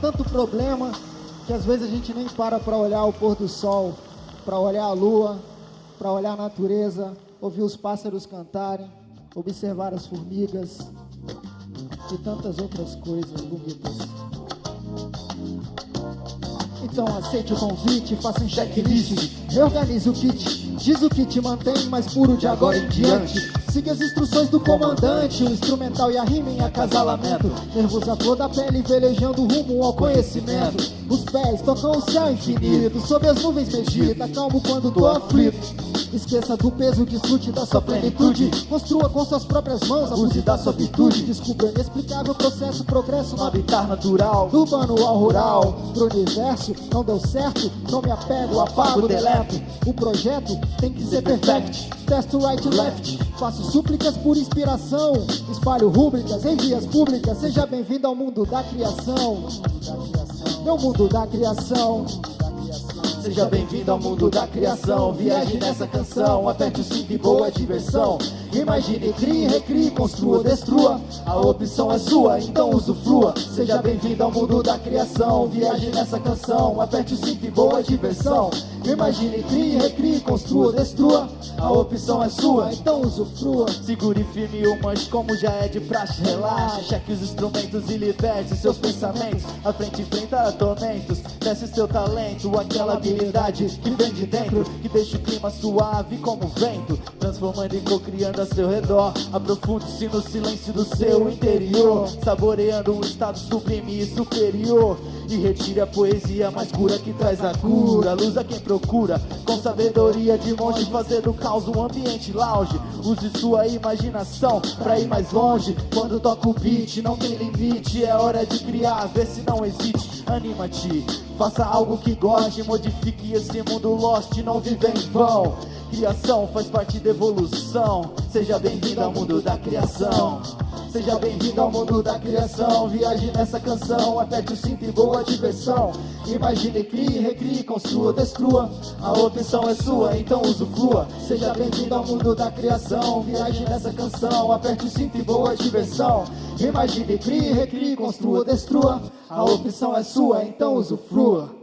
tanto problema que às vezes a gente nem para para olhar o pôr do sol, para olhar a lua, para olhar a natureza, ouvir os pássaros cantarem, observar as formigas e tantas outras coisas bonitas. Então aceite o convite, faça um checklist, reorganize o kit, diz o que te mantém mais puro de agora em diante. Siga as instruções do comandante, o instrumental e a rima em acasalamento. Nervoso a flor da pele, velejando rumo ao conhecimento. Os pés tocam o céu infinito, sob as nuvens medita, calmo quando tô aflito. Esqueça do peso, desfrute da sua plenitude. Construa com suas próprias mãos, abuse da sua virtude. Descubra o inexplicável processo, progresso no habitat natural. Do urbano ao rural, pro universo, não deu certo, não me apego, apago, deleto. O projeto tem que ser perfect. Testo right e left, faço súplicas por inspiração. Espalho rúbricas em vias públicas. Seja bem-vindo ao mundo da criação. Meu mundo da criação. Seja bem-vindo ao mundo da criação Viaje nessa canção, aperte o cinto e boa diversão Imagine, crie, recrie, construa, destrua. A opção é sua, então usufrua. Seja bem-vindo ao mundo da criação. Viaje nessa canção, aperte o cinto e boa diversão. Imagine, crie, recrie, construa, destrua. A opção é sua, então usufrua. Segure firme o manche como já é de praxe Relaxe, cheque os instrumentos e liberte seus pensamentos. A frente enfrenta tormentos, desce seu talento. Aquela habilidade que vem de dentro Que deixa o clima suave como vento. Transformando e co-criando a seu redor. Aprofunde-se no silêncio do seu interior Saboreando um estado sublime e superior. E retire a poesia mais pura que traz a cura. Luz a quem procura, com sabedoria de monge Fazer do caos um ambiente lounge. Use sua imaginação pra ir mais longe. Quando toca o beat, não tem limite. É hora de criar, vê se não existe. Anima-te, faça algo que goste. Modifique esse mundo lost, não vive em vão Criação faz parte da evolução. Seja bem-vindo ao mundo da criação. Seja bem-vindo ao mundo da criação. Viaje nessa canção, aperte o cinto e boa diversão. Imagine, crie, recrie, construa, destrua. A opção é sua, então usufrua. Seja bem-vindo ao mundo da criação. Viaje nessa canção, aperte o cinto e boa diversão. Imagine, crie, recrie, construa, destrua. A opção é sua, então usufrua.